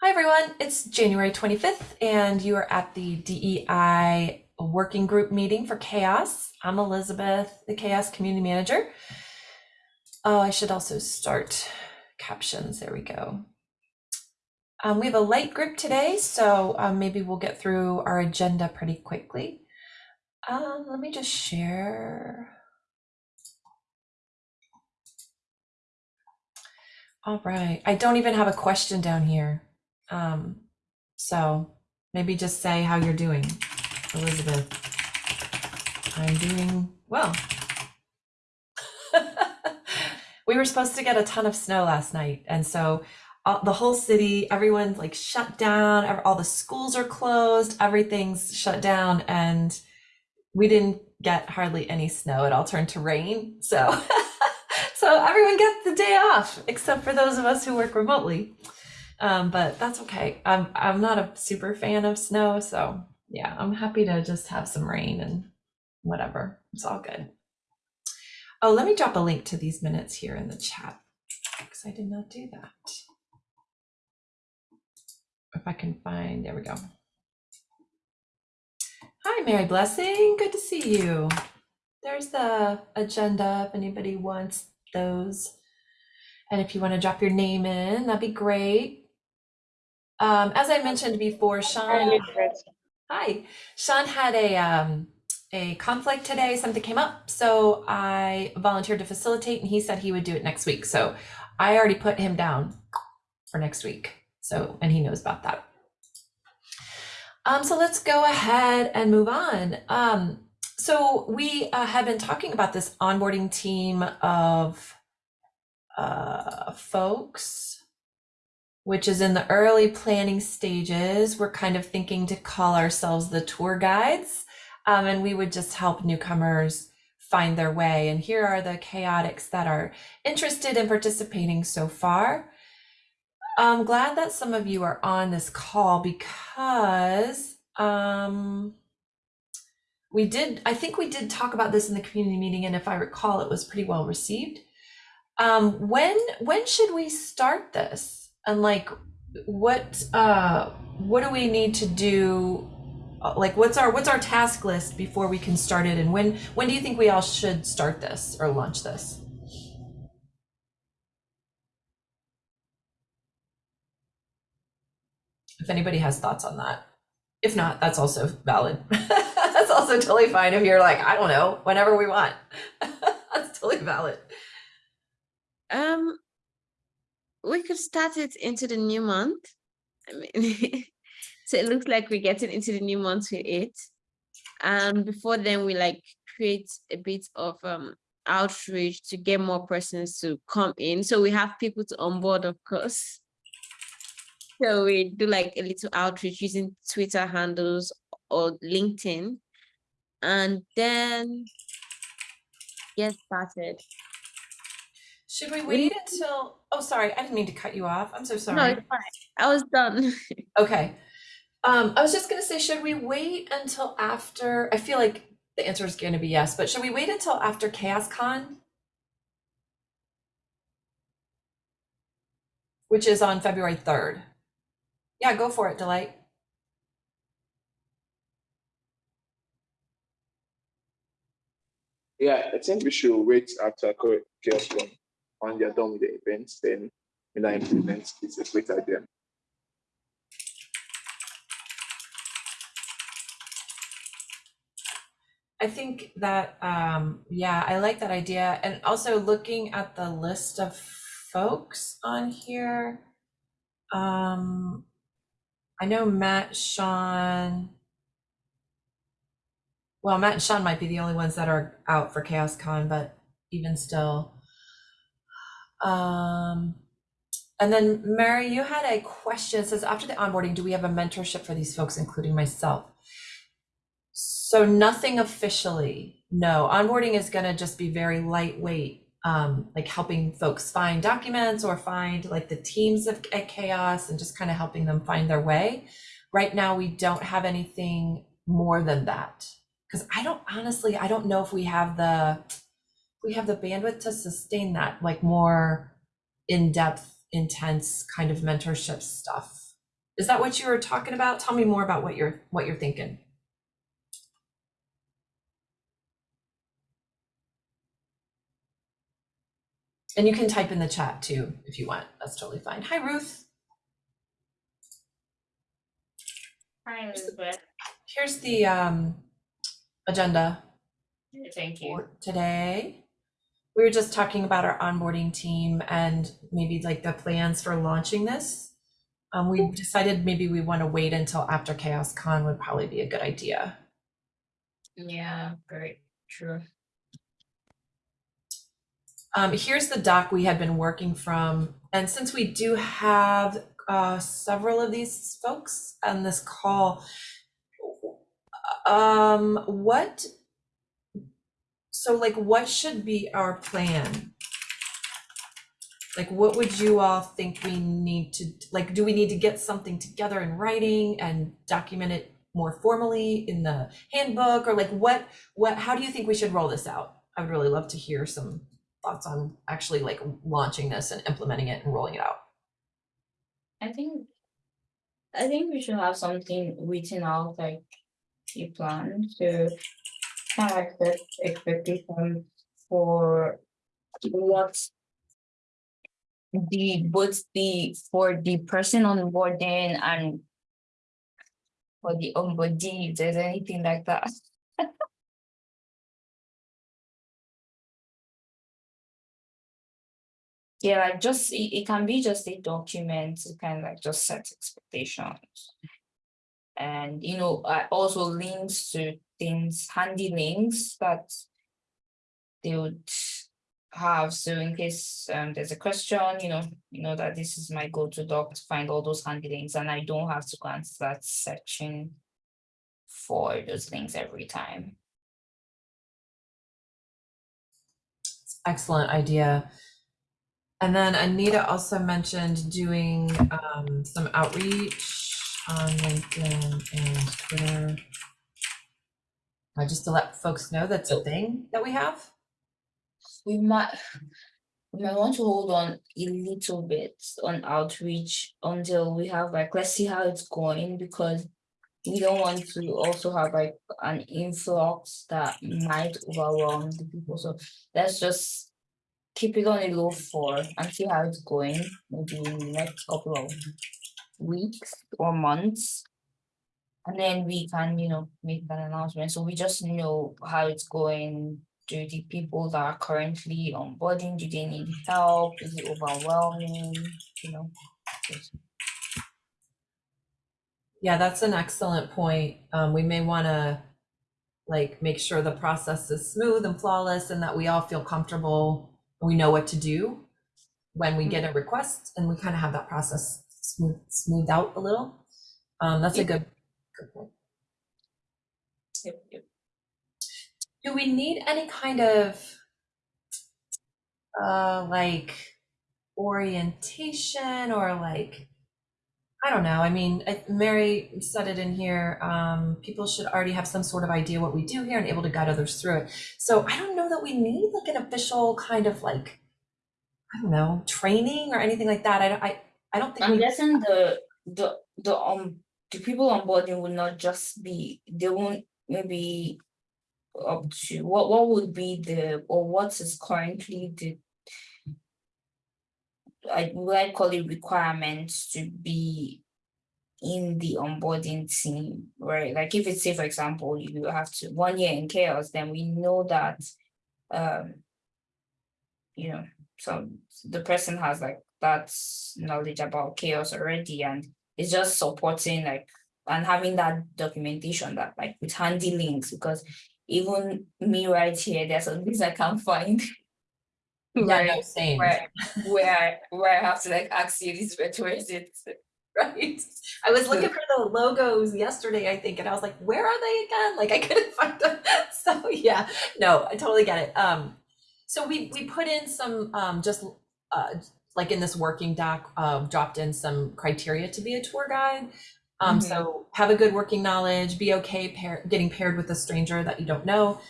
Hi, everyone. It's January 25th, and you are at the DEI working group meeting for CHAOSS. I'm Elizabeth, the CHAOSS community manager. Oh, I should also start captions. There we go. Um, we have a light group today, so um, maybe we'll get through our agenda pretty quickly. Um, let me just share. All right. I don't even have a question down here. Um, so maybe just say how you're doing, Elizabeth. I'm doing well. we were supposed to get a ton of snow last night, and so uh, the whole city, everyone's like shut down. All the schools are closed. Everything's shut down, and we didn't get hardly any snow. It all turned to rain. So, so everyone gets the day off, except for those of us who work remotely. Um, but that's okay. I'm I'm not a super fan of snow, so yeah, I'm happy to just have some rain and whatever. It's all good. Oh, let me drop a link to these minutes here in the chat because I did not do that. If I can find, there we go. Hi, Mary Blessing. Good to see you. There's the agenda if anybody wants those. And if you want to drop your name in, that'd be great. Um, as I mentioned before, Sean. Hi, Sean had a um, a conflict today. Something came up, so I volunteered to facilitate, and he said he would do it next week. So I already put him down for next week. So and he knows about that. Um, so let's go ahead and move on. Um, so we uh, have been talking about this onboarding team of uh, folks which is in the early planning stages. We're kind of thinking to call ourselves the tour guides, um, and we would just help newcomers find their way. And here are the chaotics that are interested in participating so far. I'm glad that some of you are on this call because um, we did, I think we did talk about this in the community meeting, and if I recall, it was pretty well received. Um, when when should we start this? And like what uh what do we need to do? Uh, like what's our what's our task list before we can start it? And when when do you think we all should start this or launch this? If anybody has thoughts on that. If not that's also valid. That's also totally fine if you're like i don't know whenever we want. That's totally valid. Um we could start it into the new month. I mean, so it looks like we're getting into the new month with it. And before then, we like create a bit of um, outreach to get more persons to come in. So we have people to onboard, of course. So we do like a little outreach using Twitter handles or LinkedIn. And then get started. Should we wait until, oh, sorry, I didn't mean to cut you off. I'm so No, sorry. it's fine. I was done. Okay. Um, I was just gonna say, should we wait until after, I feel like the answer is gonna be yes, but should we wait until after CHAOSScon? Which is on February 3rd. Yeah, go for it, Delight. Yeah, I think we should wait after CHAOSScon when they're done with the events, then when I implement a great idea. I think that, um, yeah, I like that idea. And also looking at the list of folks on here. Um, I know Matt, Sean. Well, Matt and Sean might be the only ones that are out for CHAOSScon, but even still. Um, and then Mary, you had a question. It says, after the onboarding, do we have a mentorship for these folks, including myself? So nothing officially, no. Onboarding is going to just be very lightweight, um, like helping folks find documents or find like the teams of, at CHAOSS and just kind of helping them find their way. Right now, we don't have anything more than that because I don't honestly, I don't know if we have the we have the bandwidth to sustain that like more in-depth intense kind of mentorship stuff Is that what you were talking about? Tell me more about what you're what you're thinking. And you can type in the chat too if you want. That's totally fine. Hi, Ruth. Hi, Elizabeth. Here's the um, agenda Thank you. for today. We were just talking about our onboarding team and maybe like the plans for launching this. Um, we decided maybe we want to wait until after CHAOSScon would probably be a good idea. Yeah, great, true. Um, here's the doc we had been working from, and since we do have uh, several of these folks on this call, um, what? So, like, what should be our plan? Like, what would you all think we need to like? Do we need to get something together in writing and document it more formally in the handbook, or like what? What? How do you think we should roll this out? I would really love to hear some thoughts on actually like launching this and implementing it and rolling it out. I think, I think we should have something written out like a plan to set expectation for what the both the for the person onboarding and for the onboarding if there's anything like that. Yeah, like just it, it can be just a document kind of like just set expectations. And you know, I also links to things, handy links that they would have. So in case um there's a question, you know, you know that this is my go-to doc to find all those handy links and I don't have to go and start searching for those links every time. Excellent idea. And then Anita also mentioned doing um, some outreach on LinkedIn and Twitter. Uh, just to let folks know that's a thing that we have. we might we might want to hold on a little bit on outreach until we have like let's see how it's going because we don't want to also have like an influx that might overwhelm the people. So let's just keep it on a low for and see how it's going maybe in the next couple of weeks or months and then we can you know make an announcement so we just know how it's going do the people that are currently onboarding, do they need help? Is it overwhelming? You know? Yeah, that's an excellent point. Um, we may want to like make sure the process is smooth and flawless and that we all feel comfortable. We know what to do when we get a request and we kind of have that process smooth, smoothed out a little. Um, that's a good. Yep, yep. Do we need any kind of uh like orientation or like I don't know. I mean, Mary said it in here. Um, people should already have some sort of idea what we do here and able to guide others through it. So I don't know that we need like an official kind of like I don't know training or anything like that. I don't- I I don't think I'm we guessing the the the um the people onboarding will not just be they won't maybe up to what what would be the or what is currently the I would I call it requirements to be in the onboarding team, right? Like if it's say, for example, you have to one year in CHAOSS, then we know that um you know, so the person has like that knowledge about CHAOSS already and it's just supporting like and having that documentation that like with handy links because even me right here, there's some things I can't find. yeah, Right, same. where where where I have to like ask you this where is it? right? I was looking for the logos yesterday, I think, and I was like, where are they again? Like I couldn't find them. So yeah, no, I totally get it. Um, so we we put in some um just uh like in this working doc, uh, dropped in some criteria to be a tour guide. Um, Mhm. so have a good working knowledge, be okay pair, getting paired with a stranger that you don't know.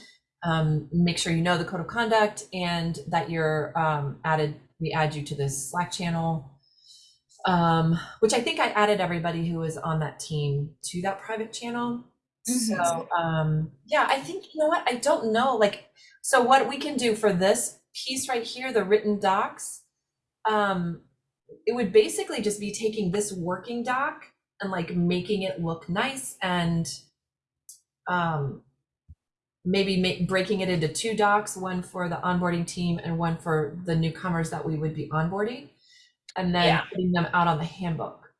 Um, make sure you know the code of conduct and that you're um, added, we add you to this Slack channel Um, which I think I added everybody who was on that team to that private channel. So, um, yeah, I think, you know what, I don't know, like, so what we can do for this piece right here, the written docs, um, it would basically just be taking this working doc and like making it look nice and um, maybe ma- breaking it into two docs, one for the onboarding team and one for the newcomers that we would be onboarding, and then Yeah. putting them out on the handbook.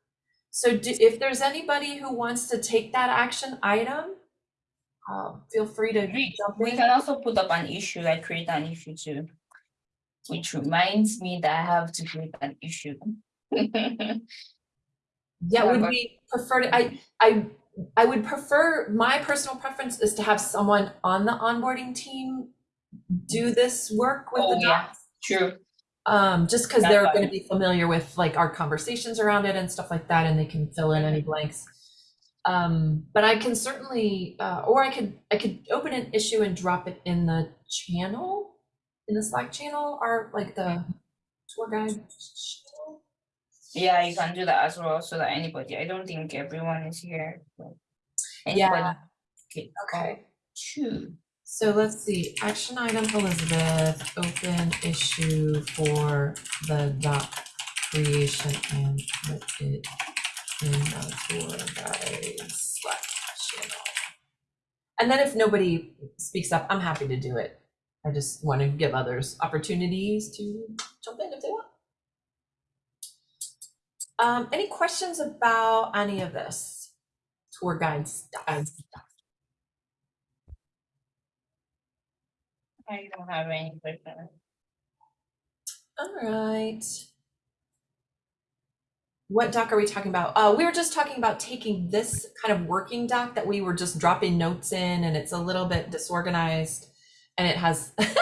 So do, if there's anybody who wants to take that action item, uh, feel free to We, we can also put up an issue, like create an issue too. Which reminds me that I have to create an issue. Yeah, would we prefer to, I, I, I would prefer, my personal preference is to have someone on the onboarding team do this work with Oh, the yeah. docs. True. Um, just because they're gonna be familiar with like our conversations around it and stuff like that, and they can fill in any blanks. Um, but I can certainly, uh, or I could, I could open an issue and drop it in the channel, in the Slack channel, or like the tour guide channel. Yeah, you can do that as well, so that anybody, I don't think everyone is here. Yeah. can Okay. True. So let's see, action item Elizabeth, open issue for the doc creation and put it in the tour guide Slack channel. And then if nobody speaks up, I'm happy to do it. I just want to give others opportunities to jump in if they want. Um, any questions about any of this? Tour guide stuff? I don't have any question. All right. What doc are we talking about? Uh, we were just talking about taking this kind of working doc that we were just dropping notes in and it's a little bit disorganized and it has it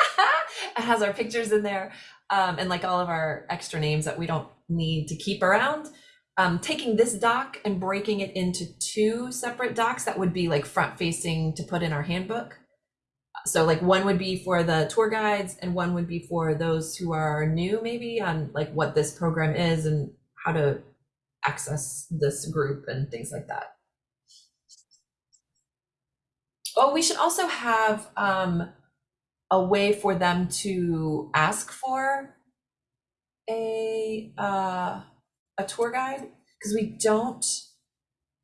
has our pictures in there um, and like all of our extra names that we don't need to keep around. Um, taking this doc and breaking it into two separate docs that would be like front facing to put in our handbook. So like one would be for the tour guides and one would be for those who are new maybe on like what this program is and how to access this group and things like that. Oh, we should also have um, a way for them to ask for a uh, a tour guide because we don't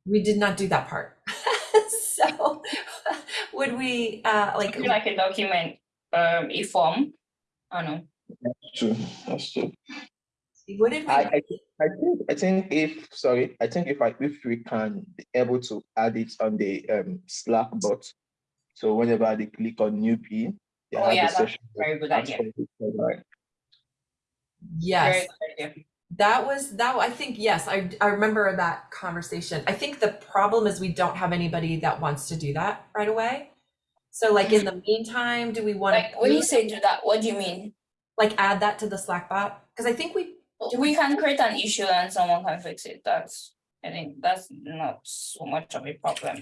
we did not do that part. so would we uh, like Like, like a document, um, a form, I don't know. That's true, that's true. what did we I, I, I think, I think if, sorry, I think if I, if we can be able to add it on the um Slack bot. So whenever they click on new P. they Oh, yeah, a that's session Very good idea. for the tour yes good idea. That was that I think yes, I I remember that conversation. I think the problem is we don't have anybody that wants to do that right away. So like in the mm-hmm. meantime, do we want Like, when you say do that, what do you mean? like add that to the Slack bot? Because I think we We can create an issue and someone can fix it, that's, I think that's not so much of a problem.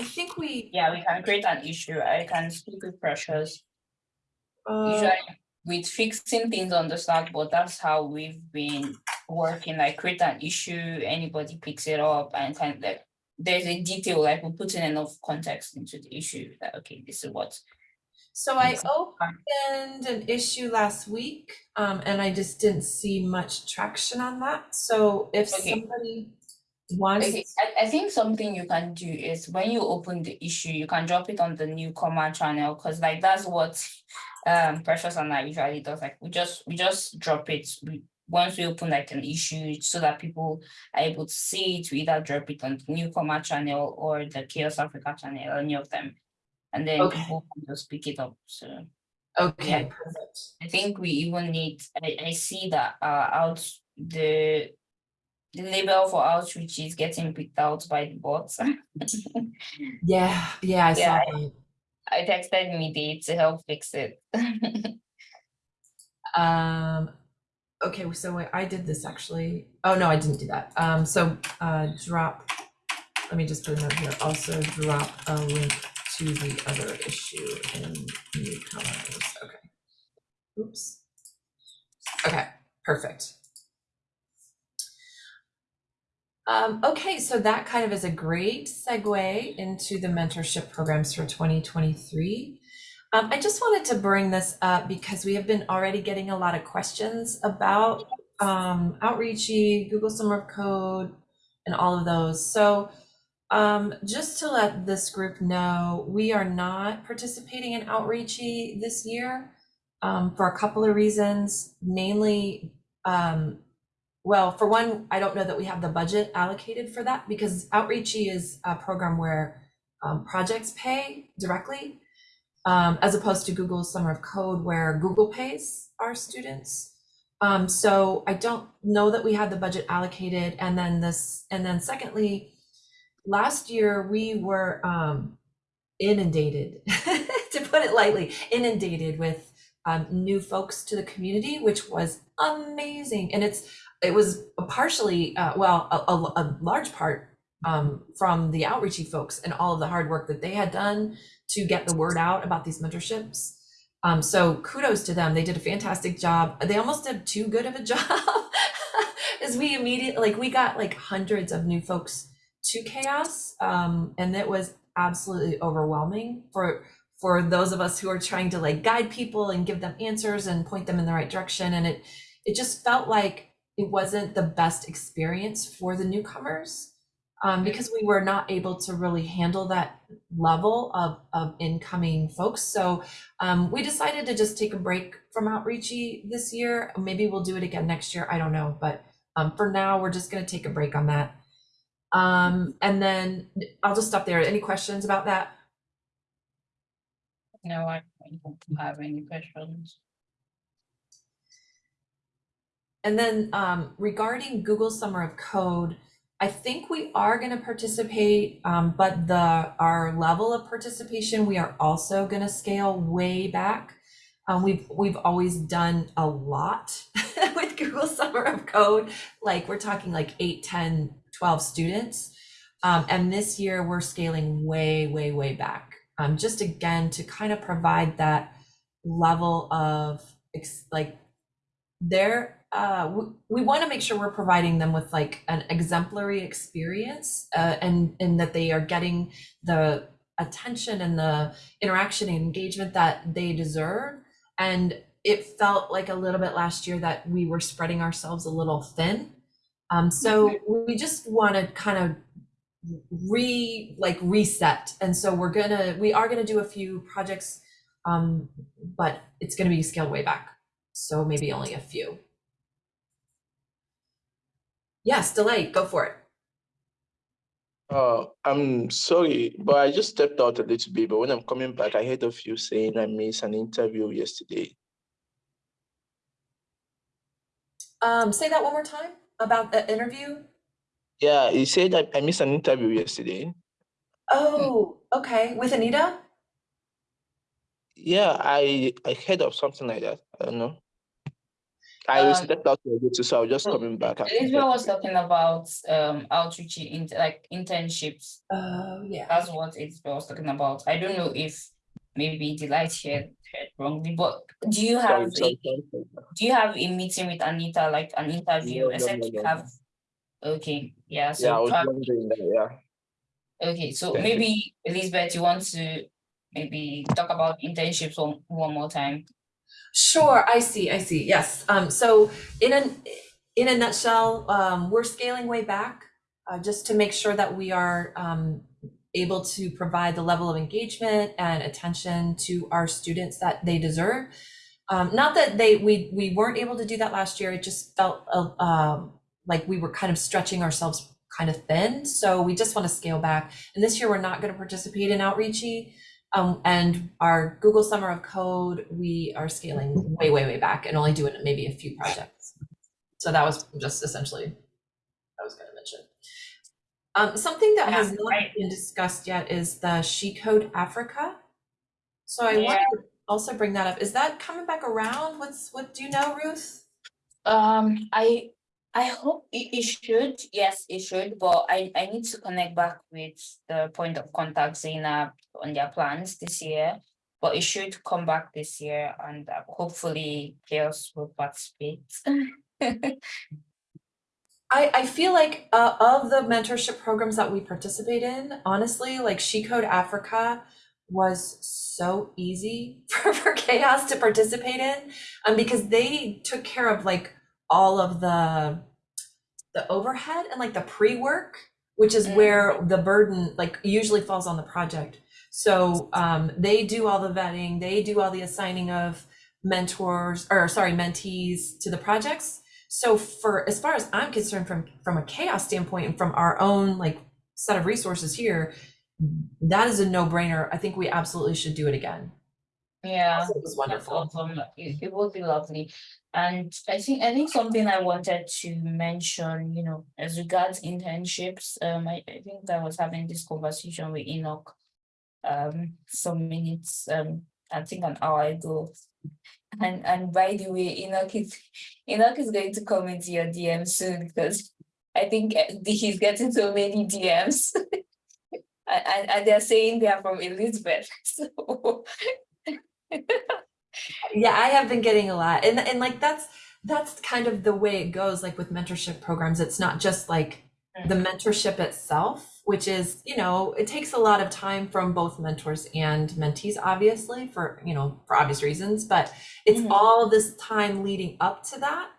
I think we Yeah, we can create an issue, I can speak with Precious. Uh, Usually with fixing things on the Slack, but that's how we've been working, like create an issue, anybody picks it up and kind of like. There's a detail, like we put in enough context into the issue, that, okay, this is what. so I opened an issue last week, um, and I just didn't see much traction on that. So if Okay. somebody wants, Okay, I, I think something you can do is when you open the issue, you can drop it on the newcomer channel, cause like that's what um Precious and I usually does, like we just, we just drop it. We, once we open like an issue so that people are able to see it, we either drop it on the newcomer channel or the CHAOSS Africa channel, any of them. And then Okay. people can just pick it up, so okay, yeah. perfect. I think we even need, I, I see that uh out the. The label for outreach is getting picked out by the bots. Yeah, yeah, I saw Yeah, that. I texted Midi to help fix it. Um, okay, so wait, I did this actually. Oh, no, I didn't do that. Um, so, uh, drop, let me just put a note here. Also drop a link to the other issue in newcomers. Okay. Oops. Okay, perfect. Um, okay, so that kind of is a great segue into the mentorship programs for 2023. Um, I just wanted to bring this up because we have been already getting a lot of questions about um, Outreachy, Google Summer of Code, and all of those. So um, just to let this group know, we are not participating in Outreachy this year um, for a couple of reasons, mainly um, well, for one, I don't know that we have the budget allocated for that because Outreachy is a program where um, projects pay directly, um, as opposed to Google Summer of Code, where Google pays our students. Um, so I don't know that we had the budget allocated. And then this, and then secondly, last year we were um, inundated, to put it lightly, inundated with um, new folks to the community, which was amazing. And it's it was partially, uh, well, a, a, a large part um, from the outreachy folks and all of the hard work that they had done to get the word out about these mentorships. Um, so kudos to them. They did a fantastic job. They almost did too good of a job as we immediately, like we got like hundreds of new folks to CHAOSS. Um, and it was absolutely overwhelming for for those of us who are trying to like guide people and give them answers and point them in the right direction. And it it just felt like it wasn't the best experience for the newcomers um, because we were not able to really handle that level of, of incoming folks. So um, we decided to just take a break from Outreachy this year. Maybe we'll do it again next year. I don't know. But um, for now, we're just going to take a break on that. Um, and then I'll just stop there. Any questions about that? No, I don't have any questions. And then um, regarding Google Summer of Code, I think we are going to participate, um, but the our level of participation we are also going to scale way back. Um, we've we've always done a lot with Google Summer of Code, like we're talking like 8, 10, 12 students. Um, and this year we're scaling way, way, way back. Um, just again to kind of provide that level of like their uh, we, we want to make sure we're providing them with like an exemplary experience uh, and and that they are getting the attention and the interaction and engagement that they deserve. And it felt like a little bit last year that we were spreading ourselves a little thin. Um, so we just want to kind of re like reset. And so we're gonna we are gonna do a few projects um, but it's gonna be scaled way back. So maybe only a few Yes, Delight, go for it. Uh, I'm sorry, but I just stepped out a little bit, but when I'm coming back, I heard of you saying I missed an interview yesterday. Um, say that one more time about the interview. Yeah, you said I, I missed an interview yesterday. Oh, okay, with Anita? Yeah, I I heard of something like that. I don't know. I Um, stepped out a little, so I was just so coming back. after Elizabeth was talking about um outreach in like internships. Oh, yeah. That's what Elizabeth was talking about. I don't know if maybe Delight heard heard wrongly, but do you have sorry, a, sorry, sorry. do you have a meeting with Anita, like an interview, No, no, except no, you no, have? Okay, yeah, Yeah, I so was prob- wondering that, yeah. okay, so Thank you. maybe Elizabeth, you want to maybe talk about internships one one more time? Sure, I see, I see. Yes. Um, so in an in a nutshell, um, we're scaling way back uh, just to make sure that we are um, able to provide the level of engagement and attention to our students that they deserve. Um, not that they we we weren't able to do that last year. It just felt uh, um, like we were kind of stretching ourselves kind of thin. So we just want to scale back. And this year we're not going to participate in outreachy. Um, and our Google Summer of Code, we are scaling way, way, way back and only doing maybe a few projects. So that was just essentially I was going to mention. Um, something that has not right. been discussed yet is the She Code Africa. So I Yeah. wanted to also bring that up. Is that coming back around? What's what do you know, Ruth? Um, I I hope it, it should. Yes, it should. But I I need to connect back with the point of contact Zainab on their plans this year. But it should come back this year, and uh, hopefully CHAOSS will participate. I, I feel like uh, of the mentorship programs that we participate in, honestly, like She Code Africa was so easy for, for CHAOSS to participate in um, because they took care of like all of the the overhead and like the pre-work which is Mm. where the burden like usually falls on the project. So um, they do all the vetting they do all the assigning of mentors or sorry mentees to the projects. So for as far as i'm concerned from from a CHAOSS standpoint and from our own like set of resources here that is a no-brainer. I think we absolutely should do it again Yeah. it was That's wonderful awesome. It, it would be lovely. And I think I think something I wanted to mention, you know, as regards internships, um, I, I think I was having this conversation with Enoch um some minutes, um, I think an hour ago. And and by the way, Enoch is Enoch is going to come into your DM soon because I think uh, he's getting so many DMs. And, and, and they're saying they are from Elizabeth. So Yeah, I have been getting a lot. And and like that's that's kind of the way it goes like with mentorship programs. It's not just like the mentorship itself, which is, you know, it takes a lot of time from both mentors and mentees obviously for, you know, for obvious reasons, but it's Mhm. all this time leading up to that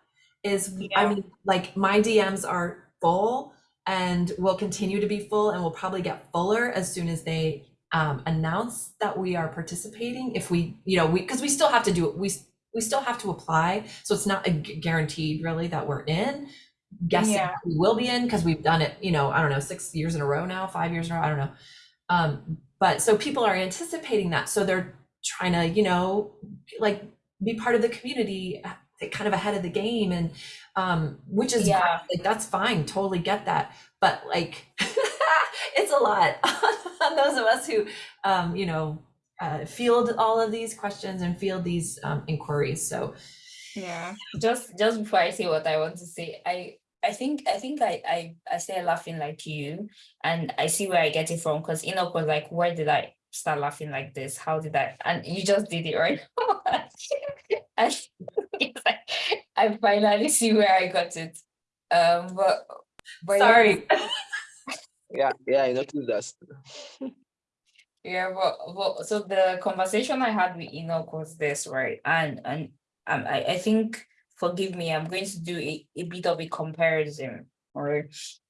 is I mean, like my DMs are full and will continue to be full and will probably get fuller as soon as they um, announce that we are participating if we you know we because we still have to do it. We we still have to apply. So it's not a guaranteed really that we're in. Guessing Yeah. we will be in because we've done it you know i don't know six years in a row now five years in a row i don't know. Um but so people are anticipating that. So they're trying to you know like be part of the community kind of ahead of the game and um which is. Yeah. like that's fine totally get that but like it's a lot on those of us who um you know uh, field all of these questions and field these um, inquiries so Yeah, just just before I say what I want to say, I I think I think I I I started laughing like you, and I see where I get it from because Enoch was like, where did I start laughing like this? How did I? And you just did it right. and it's like, I finally see where I got it. Um, but but yeah, sorry Yeah, yeah, I noticed that. Yeah, but, but so the conversation I had with Enoch was this, right? And and um, I, I think forgive me, I'm going to do a, a bit of a comparison, right?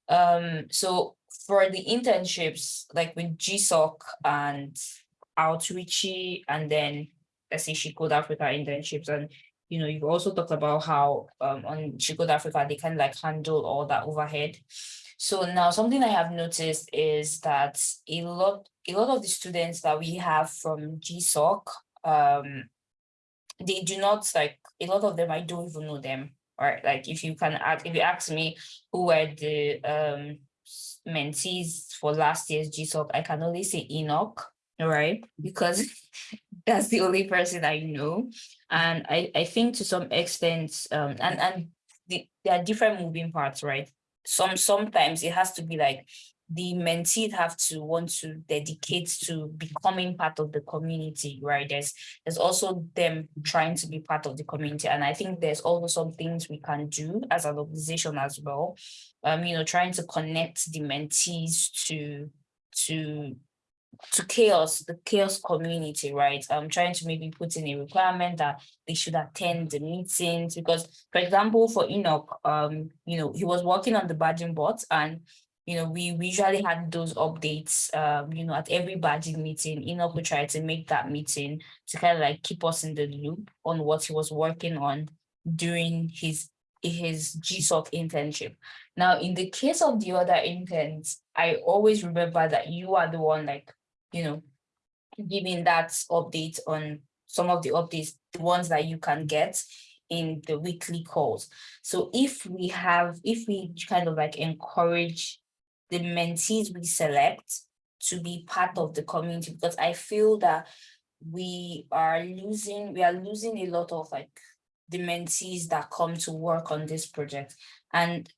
Um, so for the internships, like with GSOC and Outreachy, and then let's say She Code Africa internships, and you know, you've also talked about how um on She Code Africa they can like handle all that overhead. So now something I have noticed is that a lot a lot of the students that we have from GSOC, um, they do not like a lot of them. I don't even know them. Right, like if you can ask, if you ask me who were the um mentees for last year's GSOC, I can only say Enoch, right? Because that's the only person I know, and I I think to some extent, um, and and the, there are different moving parts, right? Some sometimes it has to be like the mentee have to want to dedicate to becoming part of the community, right? There's there's also them trying to be part of the community. And I think there's also some things we can do as an organization as well. Um, you know, trying to connect the mentees to to to CHAOSS, the CHAOSS community, right? I'm trying to maybe put in a requirement that they should attend the meetings because, for example, for Enoch, um, you know, he was working on the badging bot and you know, we, usually had those updates, um, you know, at every badging meeting, Enoch would try to make that meeting to kind of like keep us in the loop on what he was working on during his his GSOC internship. Now, in the case of the other interns, I always remember that you are the one like, you know, giving that update on some of the updates, the ones that you can get in the weekly calls. So if we have, if we kind of like encourage the mentees we select to be part of the community, because I feel that we are losing, we are losing a lot of like the mentees that come to work on this project. And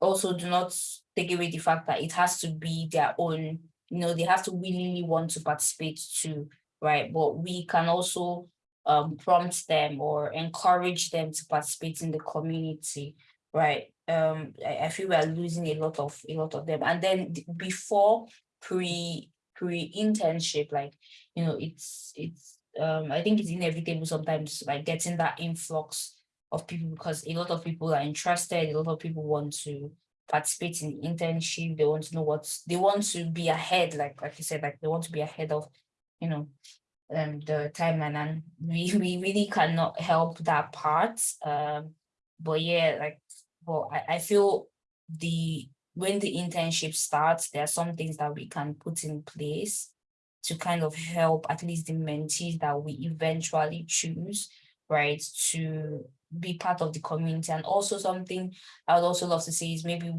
also do not take away the fact that it has to be their own, you know, they have to willingly want to participate too, right? But we can also um, prompt them or encourage them to participate in the community, right? um I, I feel we are losing a lot of a lot of them. And then before pre pre internship, like you know, it's it's um I think it's inevitable sometimes like getting that influx of people because a lot of people are interested, a lot of people want to participate in internship, they want to know what they want to be ahead, like like you said, like they want to be ahead of, you know, um the timeline and we we really cannot help that part. Um but yeah, like but I, I feel the when the internship starts, there are some things that we can put in place to kind of help at least the mentees that we eventually choose, right, to be part of the community. And also something I would also love to say is maybe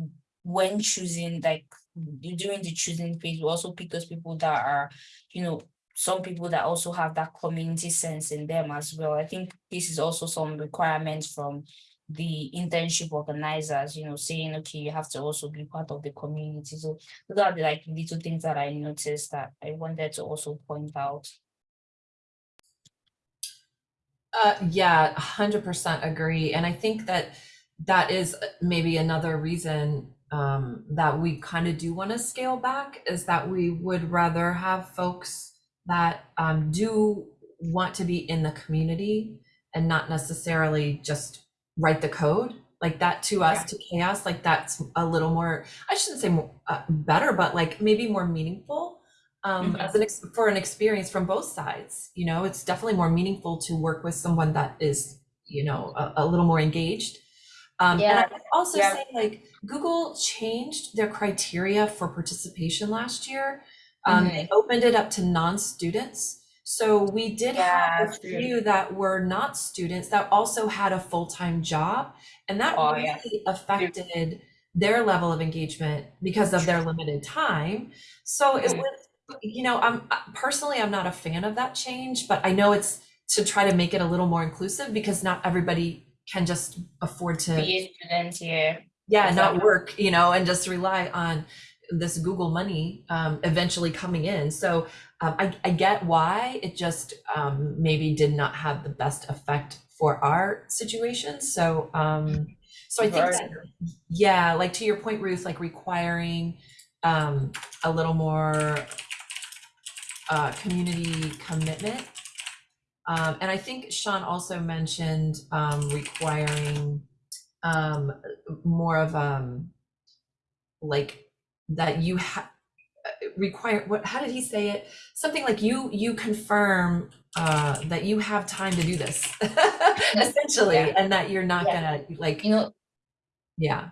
when choosing, like during the choosing phase, we also pick those people that are, you know, some people that also have that community sense in them as well. I think this is also some requirements from the internship organizers, you know, saying, okay, you have to also be part of the community. So those are the like little things that I noticed that I wanted to also point out. Uh, yeah, hundred percent agree. And I think that that is uh, maybe another reason um, that we kind of do want to scale back is that we would rather have folks that um, do want to be in the community and not necessarily just write the code like that to us to CHAOSS like that's a little more i shouldn't say more, uh, better but like maybe more meaningful um, Mhm. as an ex- for an experience from both sides you know it's definitely more meaningful to work with someone that is you know a, a little more engaged um, and Yeah, I would also yeah. say like Google changed their criteria for participation last year. Um, Mm-hmm. They opened it up to non-students. So we did have Yeah, a true. few that were not students that also had a full-time job. And that Oh, really yeah. affected their level of engagement because of their limited time. So it Mhm. was, you know, I'm personally, I'm not a fan of that change, but I know it's to try to make it a little more inclusive because not everybody can just afford to Be student here. yeah not work you know and just rely on this google money um, eventually coming in. So um, I, I get why. It just um, maybe did not have the best effect for our situation. So um, so i think that, yeah like to your point ruth like requiring um, a little more uh, community commitment um, and i think sean also mentioned um, requiring um more of um like that you have require what how did he say it something like you you confirm uh that you have time to do this essentially Yeah. and that you're not Yeah. gonna like You know, yeah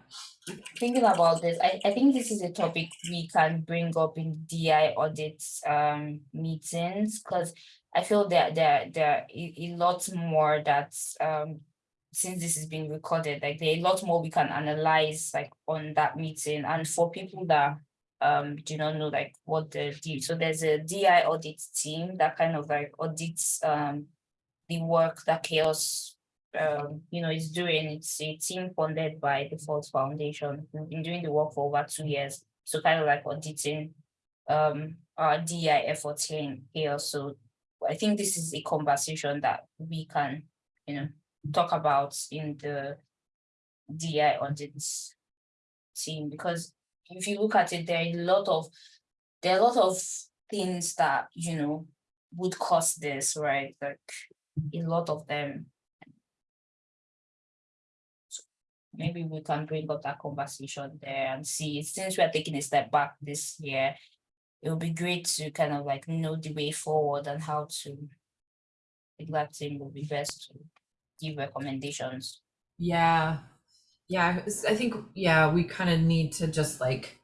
thinking about this, I, I think this is a topic we can bring up in DI audits um meetings because I feel that there there a, lot more that um since this is being recorded, like there are a lot more we can analyze like on that meeting and for people that um do not know like what the so there's a DI audit team that kind of like audits um the work that CHAOSS um, you know, is doing. It's a team funded by the Ford Foundation. We've been doing the work for over two years. So kind of like auditing um our DI efforts here here. So I think this is a conversation that we can, you know, talk about in the DI audits team because if you look at it, there are a lot of there are a lot of things that you know would cause this, right? Like a lot of them. Maybe we can bring up that conversation there and see, since we are taking a step back this year, it would be great to kind of like know the way forward and how to. That team will be best to give recommendations. yeah yeah i think yeah we kind of need to just like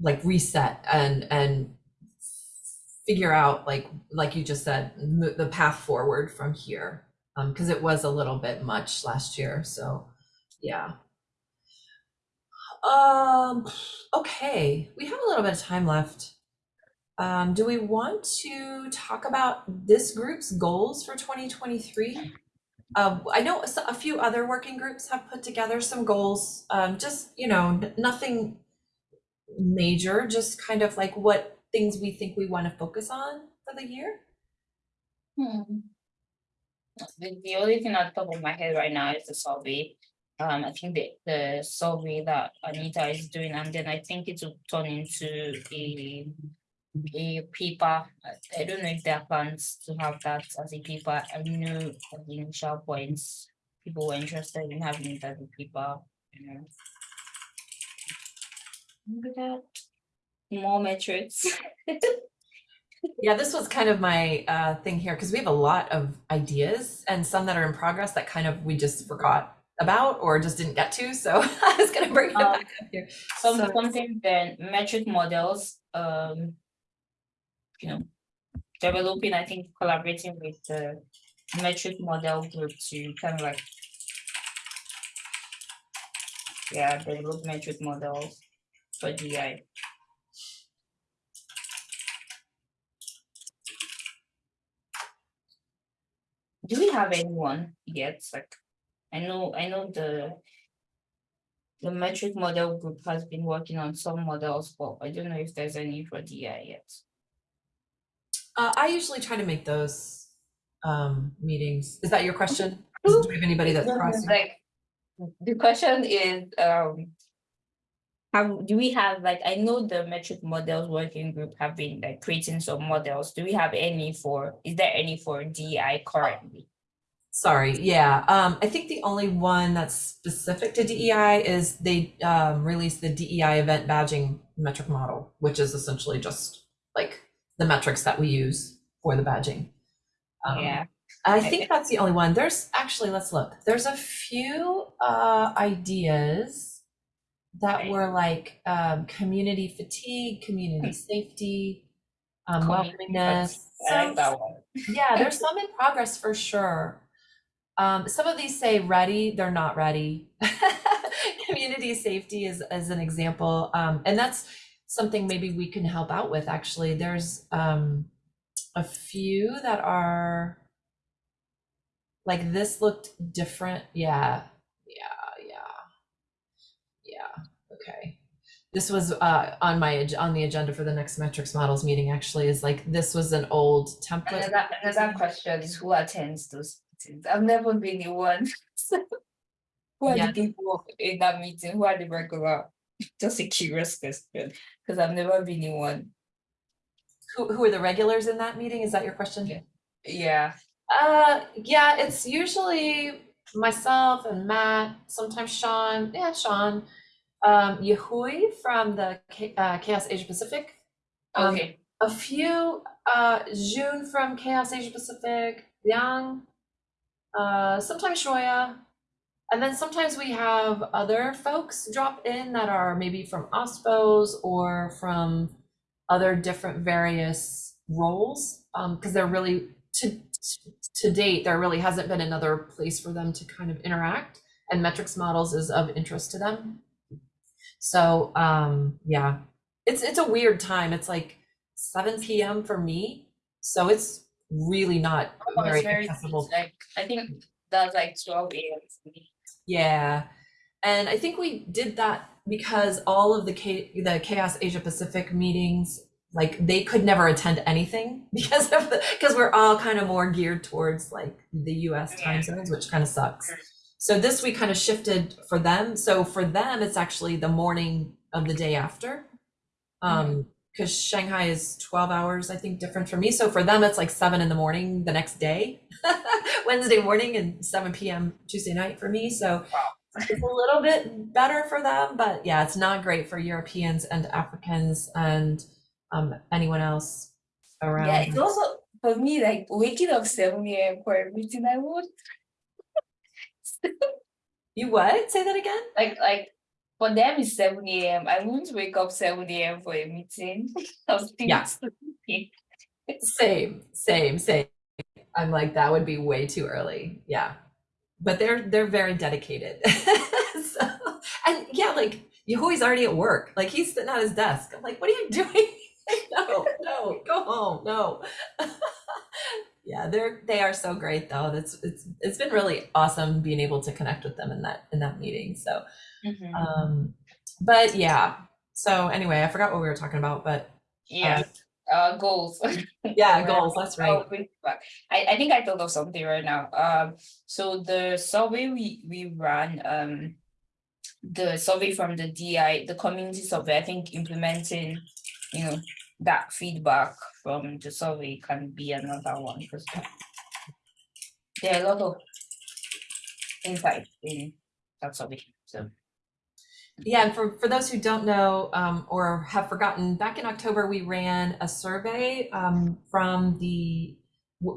like reset and and figure out like like you just said the path forward from here um because it was a little bit much last year so yeah um okay we have a little bit of time left um do we want to talk about this group's goals for 2023 uh, I know a few other working groups have put together some goals, um, just, you know, nothing major, just kind of like what things we think we want to focus on for the year. Hmm. The, only thing the top of my head right now is the survey. Um, I think the, the survey that Anita is doing, and then I think it will turn into a a paper. I- don't know if there are plans to have that as a paper. I know at the initial points, people were interested in having it as a paper, you know. Look at that. More metrics. Yeah, this was kind of my uh, thing here because we have a lot of ideas and some that are in progress that kind of we just forgot about or just didn't get to. So I was going to bring it Um, back up here. Some So- something then metric models, um. You know, developing, I think collaborating with the metric model group to kind of like. Yeah, develop metric models for GI. Do we have anyone yet? Like, I know, I know the. The metric model group has been working on some models, but I don't know if there's any for DI yet. Uh, I usually try to make those um, meetings. Is that your question? Do we have anybody that's crossing? Like, the question is, um. Have, do we have, like, I know the metric models working group have been like creating some models. Do we have any for, is there any for DI currently? Sorry, yeah. Um, I think the only one that's specific to DEI is they um, released the DEI event badging metric model, which is essentially just like the metrics that we use for the badging. Um, Yeah, I think that's the only one. There's actually, let's look. There's a few uh, ideas that Okay. were like um, community fatigue, community safety, um, Community welcomingness. I like that one. yeah, there's some in progress for sure. Um, some of these say ready, they're not ready. Community safety is, is an example. Um, and that's something maybe we can help out with, actually. There's um, a few that are like this looked different. Yeah, yeah, yeah. Yeah, okay. This was uh, on my, on the agenda for the next metrics models meeting, actually, is like, this was an old template. Another, another question is who attends those meetings? I've never been in one. so Who are Yeah. the people in that meeting? Who are the regular? Just a curious question, because I've never been in one. Who, who are the regulars in that meeting? Is that your question? Yeah. Yeah, Uh, yeah, it's usually myself and Matt, sometimes Sean, yeah, Sean, um, Yahui from the K- uh, CHAOSS Asia Pacific. Um, okay, a few, uh, June from CHAOSS Asia Pacific, Liang, uh, sometimes Shoya. And then sometimes we have other folks drop in that are maybe from OSPOs or from other different various roles. Um, because there really, to, to date, there really hasn't been another place for them to kind of interact. And metrics models is of interest to them. So, um, yeah, it's, it's a weird time. It's like, 7 p.m. for me. So it's really not Oh, very very, accessible. like, I think that's like twelve AM. Yeah. And I think we did that because all of the K- the CHAOSS Asia Pacific meetings, like they could never attend anything because of the because we're all kind of more geared towards like the US time zones, which kind of sucks. So this we kind of shifted for them. So for them, it's actually the morning of the day after. Um, because Shanghai is 12 hours, I think, different from me. So for them, it's like seven in the morning the next day, Wednesday morning, and 7 p.m. Tuesday night for me. So it's a little bit better for them, but yeah, it's not great for Europeans and Africans and um, anyone else around. Yeah, it's also for me like waking up seven AM for a meeting. I would You what? Say that again? like like for them it's seven AM. I wouldn't wake up seven AM for a meeting. Yeah. sleeping. Same, same, same. I'm like that would be way too early. Yeah. But they're they're very dedicated. so, and yeah, like Yahui's already at work. Like he's sitting at his desk. I'm like, what are you doing? no, no, go home. No. yeah, they're they are so great though. That's it's it's been really awesome being able to connect with them in that in that meeting. So Mhm. um but yeah. So anyway, I forgot what we were talking about, but Yeah, uh, goals. Yeah, goals, that's right. bring it back. I, I think I thought of something right now. Um, so the survey we, we ran, um, the survey from the DI, the community survey, I think implementing, you know, that feedback from the survey can be another one because there are a lot of insights in that survey. So Yeah, and for, for those who don't know um, or have forgotten, back in October, we ran a survey um, from the,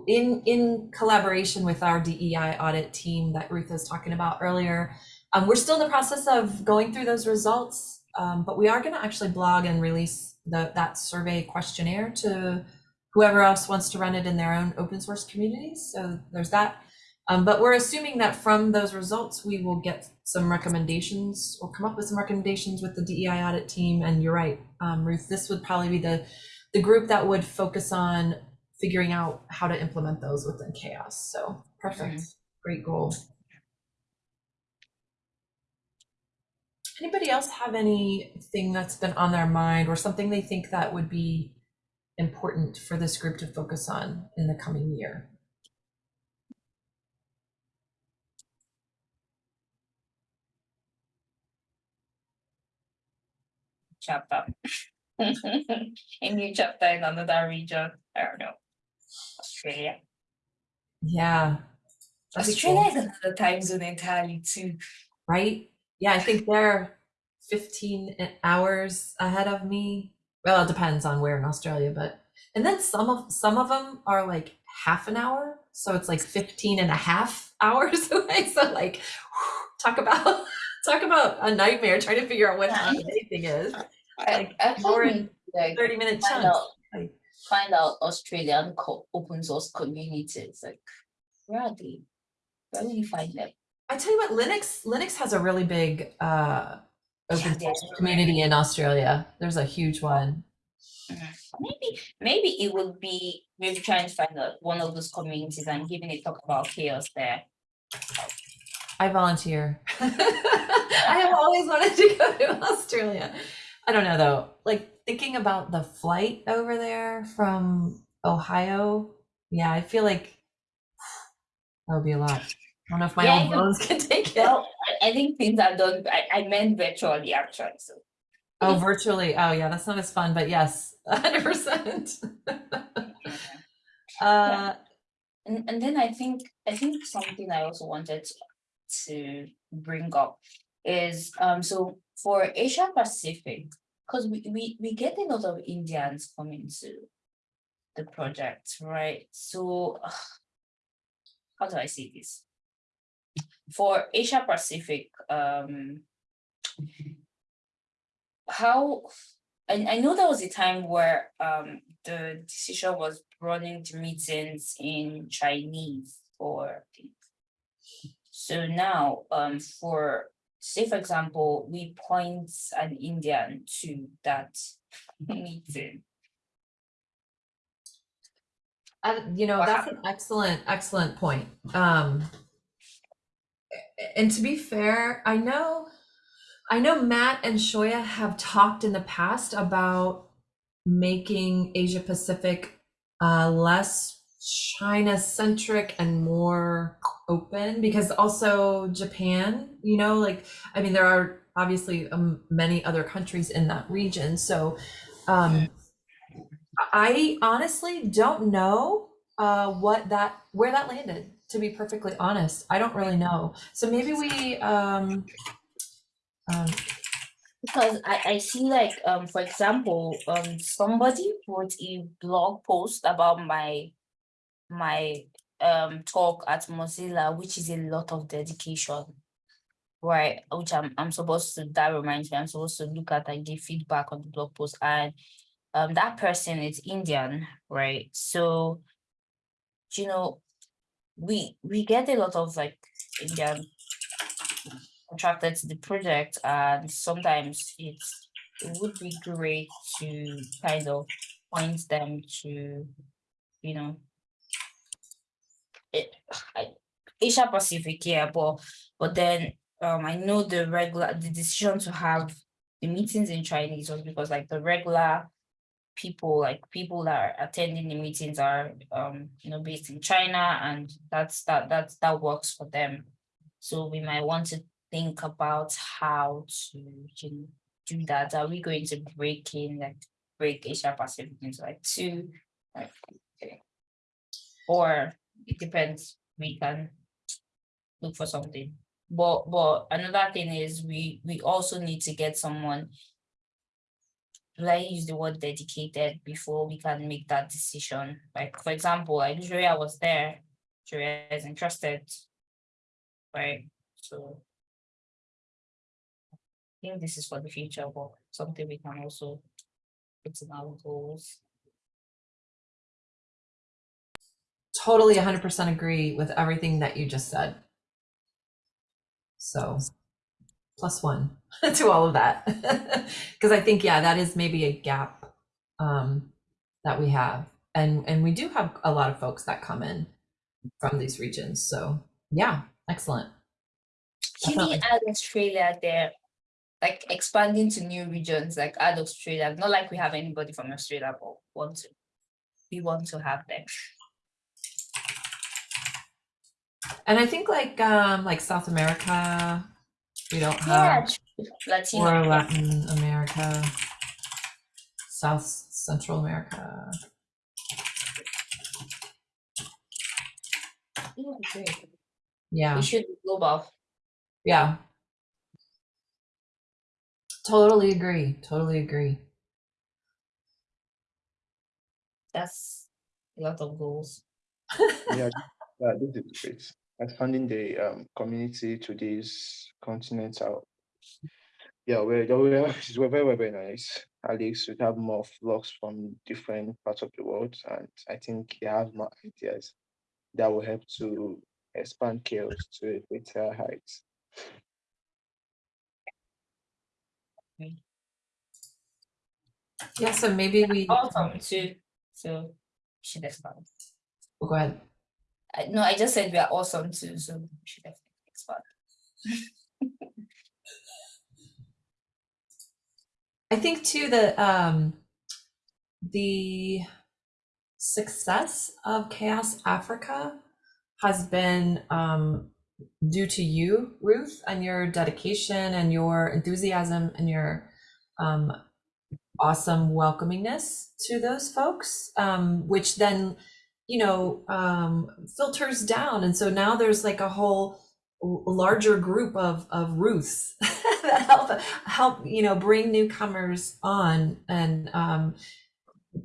in, in collaboration with our DEI audit team that Ruth was talking about earlier. Um, We're still in the process of going through those results, um, but we are going to actually blog and release the, that survey questionnaire to whoever else wants to run it in their own open source communities. So there's that. Um, but we're assuming that from those results, we will get some recommendations or come up with some recommendations with the DEI audit team. And you're right, um, Ruth, this would probably be the, the group that would focus on figuring out how to implement those within CHAOSS. So perfect, great goal. Anybody else have anything that's been on their mind or something they think that would be important for this group to focus on in the coming year? Chapter. A new chapter in another region. I don't know. Australia. Yeah. that'd cool. Australia is another time zone entirely too. right? Yeah, I think they're 15 hours ahead of me. Well, it depends on where in Australia, but and then some of some of them are like half an hour, so it's like 15 and a half hours away. So like talk about talk about a nightmare trying to figure out what time anything is. I, Like, more can't like 30 minute find chunks. out find out Australian open source communities. Like where are they? Where will you find them? I tell you what, Linux Linux has a really big uh open Yeah, source community in Australia. There's a huge one. Maybe maybe it would be maybe trying to find out one of those communities and giving a talk about CHAOSS there. I volunteer. I have always wanted to go to Australia. I don't know though. Like thinking about the flight over there from Ohio. Yeah, I feel like that would be a lot. I don't know if my Yeah, you- bones can take it. Well, I, I think things are done. I, I meant virtually actually. So Oh, virtually. Oh, yeah, that's not as fun, but yes, 100%. Uh, and, and then I think I think something I also wanted to bring up is um so for Asia Pacific, because we, we we get a lot of Indians coming to the project, right? So how do I say this? For Asia Pacific, um how and I know there was a time where um the decision was running the meetings in Chinese or so now um for say for example, we point an Indian to that meeting. You know, that's an excellent, excellent point. Um, and to be fair, I know, I know Matt and Shoya have talked in the past about making Asia Pacific uh, less China centric and more open because also Japan, you know, like, I mean, there are obviously um, many other countries in that region. So, um, I honestly don't know uh, what that where that landed. To be perfectly honest, I don't really know. So maybe we um, um, Because I, I see like um for example, um somebody wrote a blog post about my my um talk at Mozilla, which is a lot of dedication. Right, which I'm I'm supposed to that reminds me, I'm supposed to look at and give feedback on the blog post and um that person is Indian, right? So you know, we we get a lot of like Indian attracted to the project and sometimes it's it would be great to kind of point them to you know Asia Pacific yeah but but then um I know the regular the decision to have the meetings in Chinese was because like the regular people like people that are attending the meetings are um you know based in China and that's that that's that works for them. So we might want to think about how to you know, do that. Are we going to break in like break Asia Pacific into like two? Like okay. Or it depends. We can look for something. But but another thing is we we also need to get someone let use the word dedicated before we can make that decision. Like for example, like Julia was there, Julia is interested, right? So I think this is for the future, but something we can also put in our goals. Totally 100% agree with everything that you just said. So plus one to all of that. Because I think, yeah, that is maybe a gap um, that we have. And, and we do have a lot of folks that come in from these regions. So yeah, excellent. Can Definitely. add Australia there? Like expanding to new regions, like add Australia, not like we have anybody from Australia, but want to. We want to have them. And I think like um, like South America, we don't have, true. Latino. or Latin America, South Central America. Yeah. Yeah. We should be global. Yeah. Totally agree. Totally agree. That's a lot of goals. Yeah, yeah, this is great. Expanding the um, community to these continents out. Yeah, we're, we're, we're very, very, very nice. At least we have more flocks from different parts of the world, and I think they have more ideas that will help to expand CHAOSS to a greater heights. Yeah, so maybe we Awesome too. So we should oh, go ahead. I, no, I just said we are awesome too, so we should definitely expand. I think too that um the success of CHAOSS Africa has been um due to you, Ruth, and your dedication and your enthusiasm and your um awesome welcomingness to those folks, um, which then, you know, um, filters down. And so now there's like a whole larger group of, of Ruths that help, help, you know, bring newcomers on and um,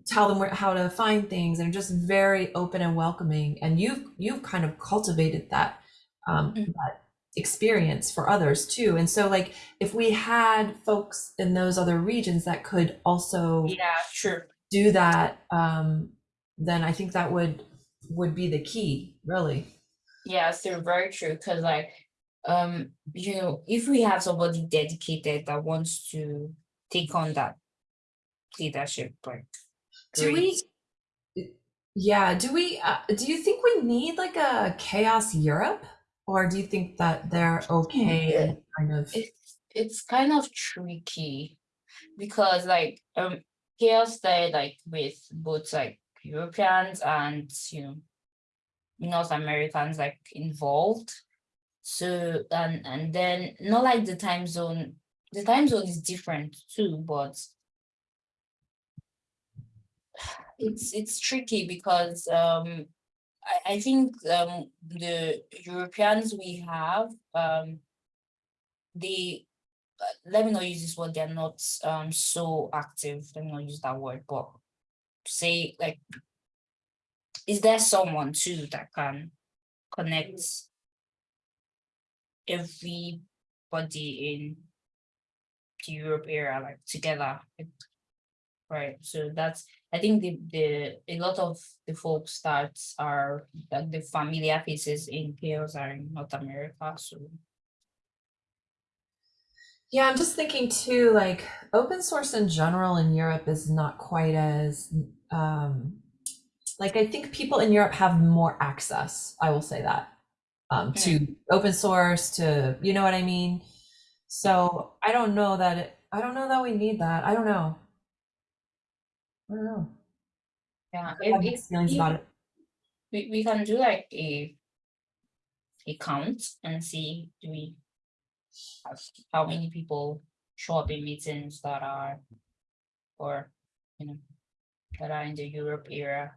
tell them where, how to find things and just very open and welcoming. And you've, you've kind of cultivated that, um, Mm. that experience for others too. And so like, if we had folks in those other regions that could also Yeah, sure. do that, um, then I think that would would be the key, really. Yeah, so very true. Because like, um, you know, if we have somebody dedicated that wants to take on that leadership, like, Do we? Yeah. Do we? Uh, do you think we need like a CHAOSS Europe, or do you think that they're okay and kind of? it's it's kind of tricky because like um CHAOSS there like with both like Europeans and you know North Americans like involved. So and and then not like the time zone, the time zone is different too, but it's it's tricky because um I, I think um the Europeans we have um they uh, let me not use this word they're not um so active let me not use that word but say like is there someone too that can connect everybody in the Europe area like together? Right so that's I think the the a lot of the folks that are like the familiar faces in CHAOSS are in North America so Yeah, I'm just thinking too, like open source in general in Europe is not quite as um like I think people in Europe have more access, I will say that. Um to open source to you know what I mean? So I don't know that it, I don't know that we need that. I don't know. I don't know. Yeah, I have feelings about it. we, we can do like a a count and see do we how many people show up in meetings that are or you know that are in the Europe era.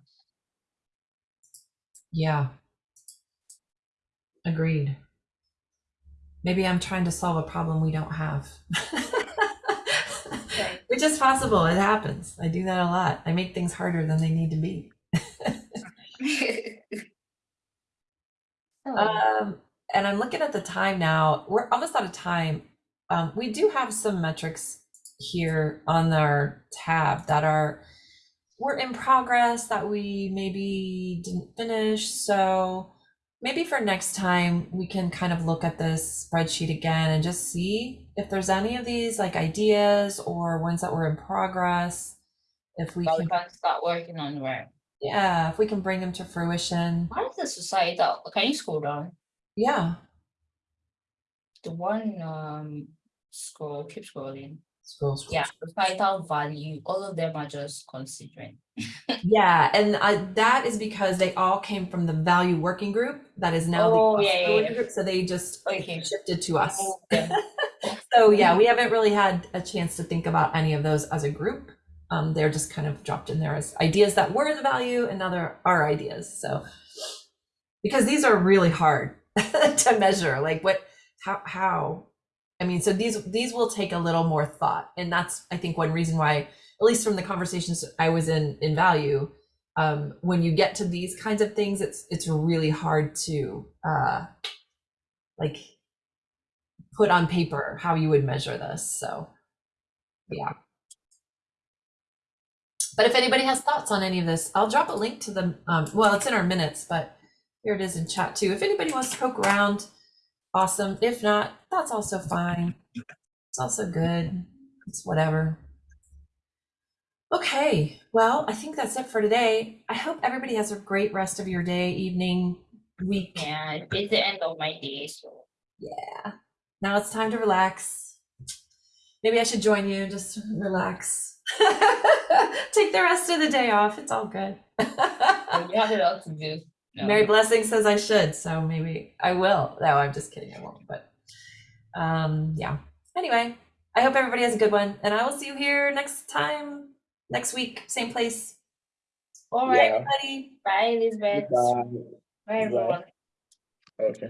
Yeah. Agreed. Maybe I'm trying to solve a problem we don't have. Right. Which is possible. It happens. I do that a lot. I make things harder than they need to be. Um, and I'm looking at the time now. We're almost out of time. Um, we do have some metrics here on our tab that are we're in progress that we maybe didn't finish. So maybe for next time we can kind of look at this spreadsheet again and just see if there's any of these like ideas or ones that were in progress. If we but can, we start working on where. yeah, if we can bring them to fruition. Why is the societal? Can you scroll down? Yeah, The one um scroll, keep scrolling. scroll, scroll, Yeah, societal value. All of them are just considering. Yeah, and I, that is because they all came from the value working group that is now Oh, the yeah, yeah, yeah. group. So they just Okay. shifted to us. Okay. so yeah, we haven't really had a chance to think about any of those as a group. Um, they're just kind of dropped in there as ideas that were the value, and now they're our ideas. So because these are really hard to measure, like what, how, how. I mean, so these these will take a little more thought, and that's I think one reason why, at least from the conversations I was in in value, um, when you get to these kinds of things, it's it's really hard to uh, like put on paper how you would measure this. So, yeah. But if anybody has thoughts on any of this, I'll drop a link to the Um, well, it's in our minutes, but here it is in chat too. If anybody wants to poke around, awesome. If not, that's also fine. It's also good. It's whatever. Okay, well, I think that's it for today. I hope everybody has a great rest of your day, evening, week. Yeah, it's the end of my day, so Yeah. Now it's time to relax. Maybe I should join you, just relax. Take the rest of the day off. It's all good. you have a lot to do. No. Mary Blessing says I should, so maybe I will. No, I'm just kidding. I won't. But um, yeah. Anyway, I hope everybody has a good one, and I will see you here next time, next week, same place. All right. Yeah. Everybody. Bye, Elizabeth. Goodbye. Bye, everyone. Okay.